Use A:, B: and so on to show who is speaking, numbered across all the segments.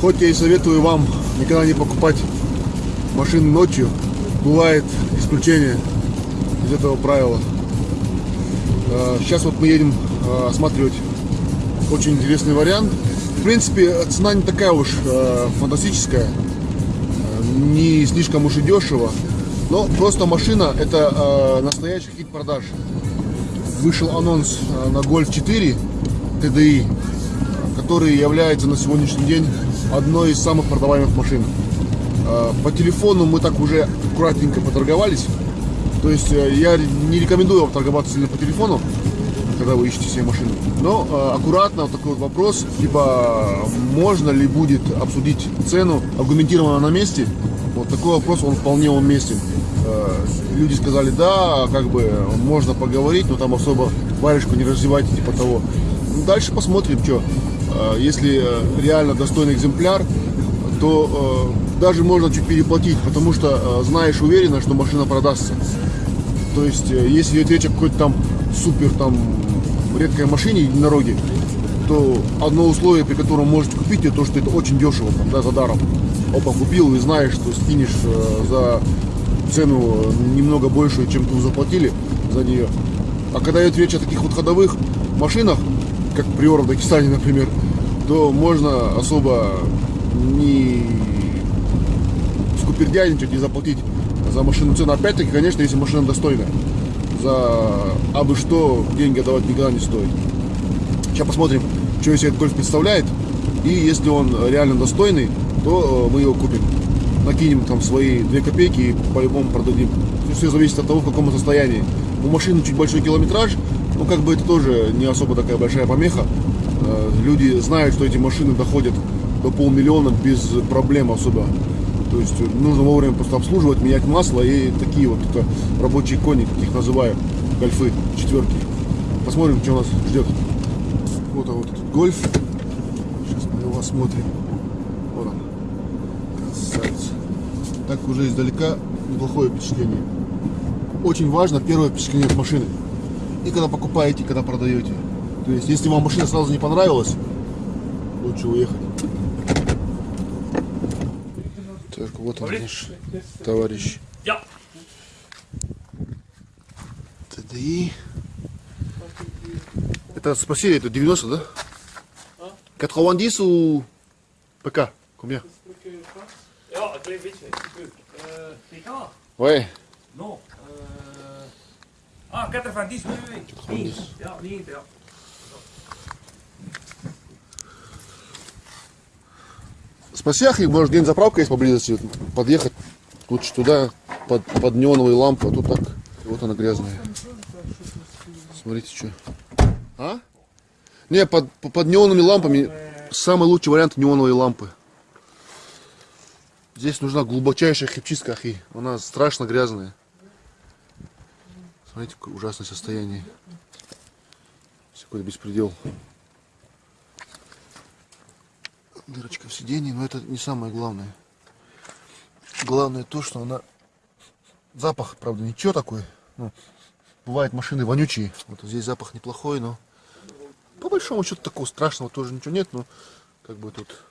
A: Хоть я и советую вам никогда не покупать машины ночью, бывает исключение из этого правила. А, сейчас вот мы едем а, осматривать очень интересный вариант. В принципе, цена не такая уж а, фантастическая, не слишком уж и дешево. Но просто машина это настоящий хит продаж. Вышел анонс на Golf 4 TDI, который является на сегодняшний день одной из самых продаваемых машин. По телефону мы так уже аккуратненько поторговались. То есть э, я не рекомендую вам торговаться сильно по телефону, когда вы ищете себе машину. Но э, аккуратно вот такой вот вопрос, либо можно ли будет обсудить цену аргументированно на месте. Вот такой вопрос, он вполне уместен. Э, люди сказали, да, как бы можно поговорить, но там особо варежку не развивайте, типа того. Дальше посмотрим, что. Э, если э, реально достойный экземпляр, то э, даже можно чуть переплатить, потому что э, знаешь уверенно, что машина продастся. То есть, если идет речь о какой-то там супер там редкой машине единороге, то одно условие, при котором можете купить ее, то, что это очень дешево, там, да, за даром. Опа, купил и знаешь, что скинешь за цену немного большую, чем вы заплатили за нее. А когда идет речь о таких вот ходовых машинах, как Приора в Дагестане, например, то можно особо не скупердяйничать и заплатить за машину цену. Опять-таки, конечно, если машина достойная. За абы что деньги отдавать никогда не стоит. Сейчас посмотрим, что из себя этот гольф представляет. И если он реально достойный, то э, мы его купим. Накинем там свои 2 копейки и по-любому продадим. Все зависит от того, в каком состоянии. У машины чуть большой километраж, но как бы это тоже не особо такая большая помеха. Э, люди знают, что эти машины доходят до полмиллиона без проблем особо. То есть нужно вовремя просто обслуживать, менять масло и такие вот это рабочие кони, как их называю, гольфы, четверки. Посмотрим, что нас ждет. Вот, а вот этот гольф. Сейчас мы его осмотрим. Вот он. Красавец. Так уже издалека неплохое впечатление. Очень важно первое впечатление от машины. И когда покупаете, и когда продаете. То есть, если вам машина сразу не понравилась, лучше уехать. Так, вот он наш товарищ. TDI. Это спросили, это 90, да? 90 ou PK Combien Ouais.
B: Non. Ah, 90, oui, oui.
A: 90.
B: Ja, 90, ja.
A: Спасях их, может, где-нибудь заправка есть поблизости, подъехать лучше туда, под, под неоновые лампы, а тут так, вот она грязная. Смотрите, что. А? Не, под, под неоновыми лампами самый лучший вариант неоновые лампы. Здесь нужна глубочайшая хипчистка, ахи. Она страшно грязная. Смотрите, какое ужасное состояние. Какой-то беспредел. Дырочка в сиденье, но это не самое главное. Главное то, что она... Запах, правда, ничего такой. Ну, бывают машины вонючие. Вот здесь запах неплохой, но по большому счету такого страшного тоже ничего нет, но как бы тут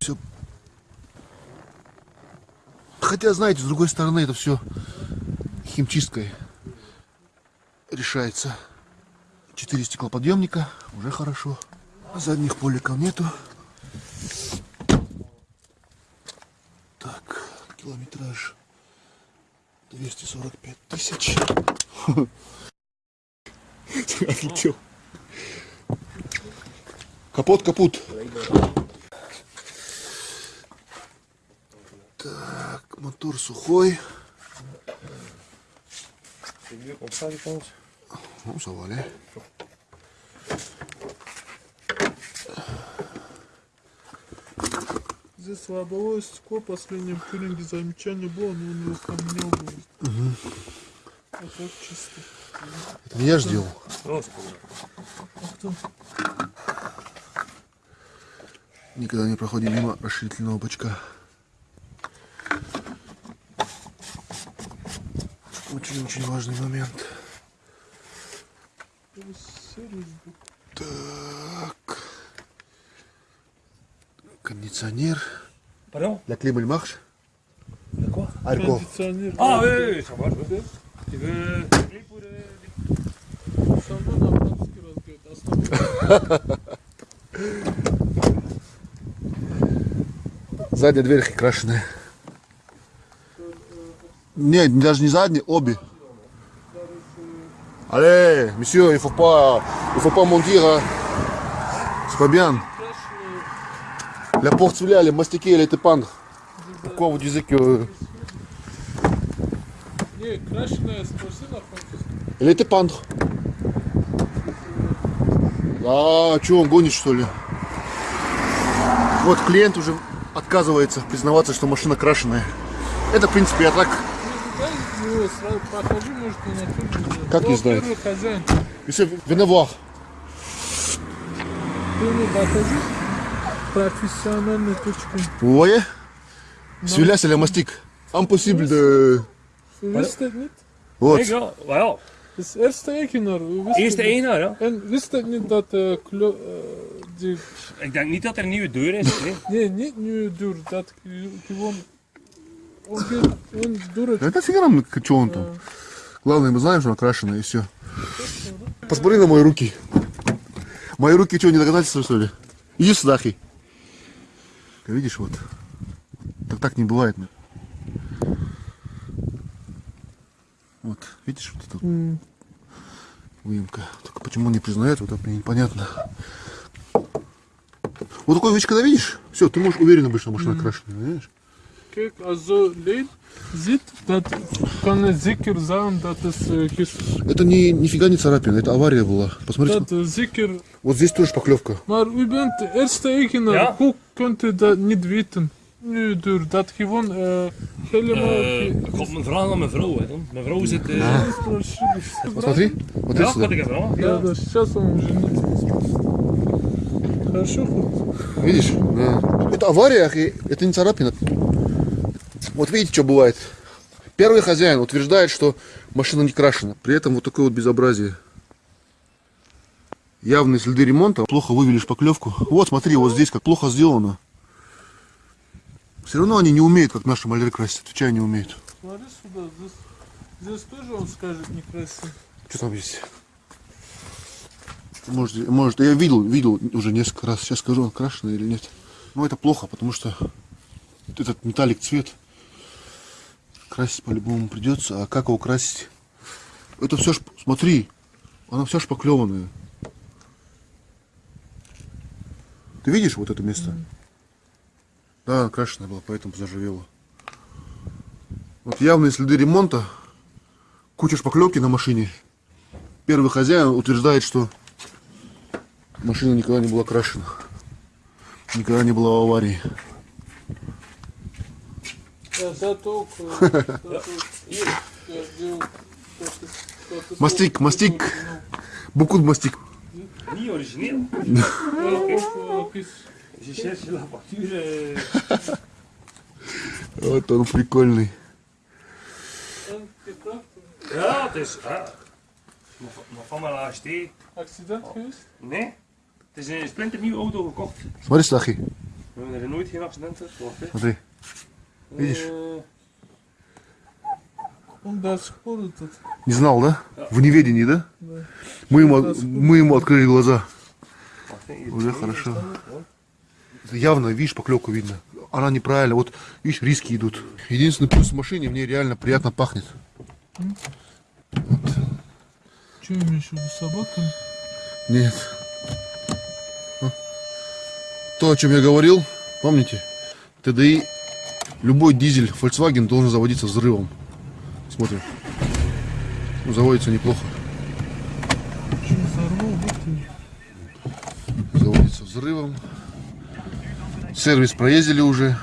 A: все. Хотя, знаете, с другой стороны, это все химчисткой решается. Четыре стеклоподъемника, уже хорошо. Задних поликов нету. Так, километраж 245 тысяч. Отлетел. Капот, капут. Так, мотор сухой. Ну, завали.
C: Здесь лобовое стекло, последнем тюнинге замечание было, но он его поменял. Угу. А так чисто.
A: Это не я ж делал. Никогда не проходим мимо расширительного бачка. Очень-очень важный момент. Так. Кондиционер.
B: Pardon?
A: La clim elle marche.
B: De quoi
A: Arco.
C: Кондиционер.
B: Ah oui, oui, ça marche. oui. Tu veux appeler pour... euh,
C: Со мной на французский разговаривает. Останови.
A: Задняя дверь крашеная. Нет, даже не задняя, обе. Allez, monsieur, il faut pas, il faut pas mentir. Hein. C'est pas bien. La porte celui-là, elle est mastiquée, elle était pendre. Pourquoi vous disiez que... Elle était pendre. А, что, он гонит, что ли? Вот клиент уже отказывается признаваться, что машина крашеная. Это, в принципе, я так...
C: Ну, дай его сразу покажи, может, он оттуда.
A: Как не
C: Вот
A: знает?
C: первый хозяин.
A: Monsieur, venez voir.
C: Ты ему покажи профессиональной точкой.
A: Vous voyez Celui-là, c'est le mastic. Impossible de...
C: Wist het niet?
A: Вот.
B: Ik wel, maar ja.
C: Het is eerste eigenaar. We wisten
B: Eerste
C: het niet.
B: eigenaar, ja.
C: En wist het niet dat eh klo- eh, die...
B: Ik denk niet dat er een nieuwe deur is. Nee.
C: Nee, niet nu duur. Dat ge- gewoon... Он, он дурочка.
A: Это фига нам, что он там. Главное, мы знаем, что она крашеная, и все. Посмотри на мои руки. Мои руки что, не доказательства, что ли? Иди сюда, хи. Видишь, вот. Так так не бывает. ну. Вот, видишь, вот это
C: М.
A: выемка. Только почему он не признает, вот это мне непонятно. Вот такую вещь, когда видишь, все, ты можешь уверенно быть, что машина крашеная, понимаешь?
C: Kijk, als zo leed ziet, dat kan het zeker zijn dat het eh, ges-
A: Это не, нифига не царапина, это авария была. Посмотри,
C: dat eh, zeker...
A: вот здесь тоже шпаклевка.
C: Maar u bent de eerste eigenaar.
B: Ja.
C: Hoe kunt u dat niet weten? Nu duur, dat gewoon eh, helemaal...
B: Eh, ik had mijn vraag aan mijn vrouw. Hè, dan. Mijn vrouw zit... eh,
C: Dat is verschrikkelijk.
A: Посмотри, вот
B: Ja,
A: это
B: had
A: сюда.
B: ik een vraag.
C: Да,
B: Ja.
C: да, сейчас он уже нет. Хорошо?
A: Видишь? Да. Это авария, это не царапина. Вот видите, что бывает. Первый хозяин утверждает, что машина не крашена. При этом вот такое вот безобразие. Явные следы ремонта. Плохо вывели шпаклевку. Вот, смотри, вот здесь как плохо сделано. Все равно они не умеют, как наши маляры красить. Отвечаю, не умеют.
C: Смотри сюда, здесь, здесь тоже он скажет некрасиво.
A: Что там есть? Может, может, я видел, видел уже несколько раз. Сейчас скажу, он крашеный или нет. Но это плохо, потому что этот металлик цвет красить по-любому придется. А как его красить? Это все, шп... смотри, оно все шпаклеванное. Ты видишь вот это место? Да, она крашеная была, поэтому заживела. Вот явные следы ремонта, куча шпаклевки на машине. Первый хозяин утверждает, что машина никогда не была крашена. Никогда не была в аварии. Мастик.
B: Niet origineel.
C: Ja, ook, eh, is-
B: Je cherche la facture. eh,
A: Вот он прикольный.
C: en gekracht.
B: Ja, het is... Ja. Nog nog van mijn laatste.
C: Accident geweest?
B: Nee. Het is een splinternieuwe auto gekocht.
A: Смотри, Стахи,
B: We hebben er nooit geen accident gehad. Wacht, hè.
A: смотри. Видишь?
C: Он до сих пор этот.
A: Не знал, да? В неведении, да?
C: Да.
A: Мы ему, мы ему открыли глаза. Уже хорошо. Явно, видишь, поклевку видно. Она неправильно. Вот, видишь, риски идут. Единственный плюс в машине, мне реально приятно пахнет.
C: Что имеешь в виду, собаками?
A: Нет. То, о чем я говорил, помните? ТДИ, любой дизель Volkswagen должен заводиться взрывом. Смотрим. Ну, заводится неплохо. Заводится взрывом. Сервис проездили уже.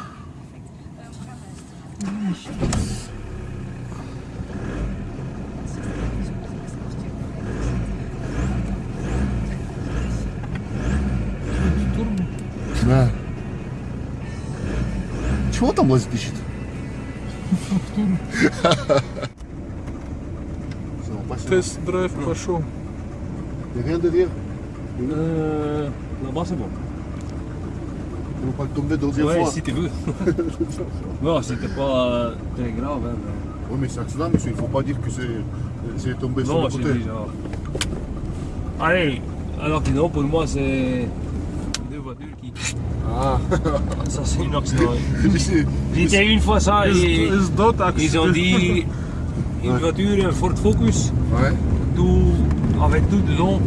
A: Чего там лазит ищет? Все, спасибо.
C: Тест-драйв пошел.
A: Rien de rien.
B: Euh, Là-bas, c'est bon.
A: Pour pas tomber deuxième
B: Ouais,
A: fois.
B: si tu veux. non, c'était pas euh, très grave. Hein, mais-
A: Oui, mais c'est accident, monsieur. Il faut pas dire que c'est c'est tombé sur
B: Non,
A: le
B: c'est
A: côté.
B: déjà. Allez, un accident pour moi, c'est qui.
A: Ah,
B: Ça, c'est un accident. J'étais une fois ça et ils ont dit une voiture, un Ford Focus,
A: Ouais.
B: tout, avec tout dedans.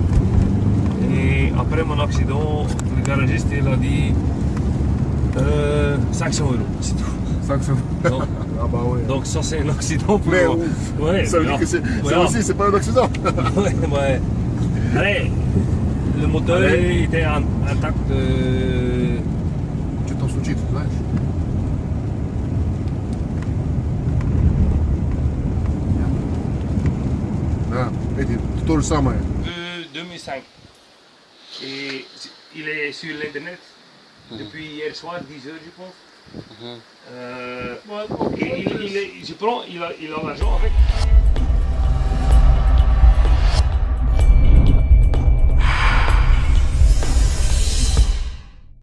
B: Et après mon accident, le garagiste il a dit euh, 500 euros, c'est tout.
A: 500.
B: Donc,
A: Ah bah ouais.
B: donc ça c'est un accident pour
A: Mais
B: moi.
A: ouf.
B: Ouais,
A: ça veut dire que c'est
B: Voilà.
A: aussi, c'est pas un accident.
B: ouais, ouais. Allez, le moteur
A: ouais.
B: était intact. Euh,
A: tu t'en souviens, ouais. tout le
B: samé. 2005. Et il est sur l'internet mhm. depuis hier soir, 10 heures je pense. Mhm. Euh, et il, je prends, il a l'argent avec.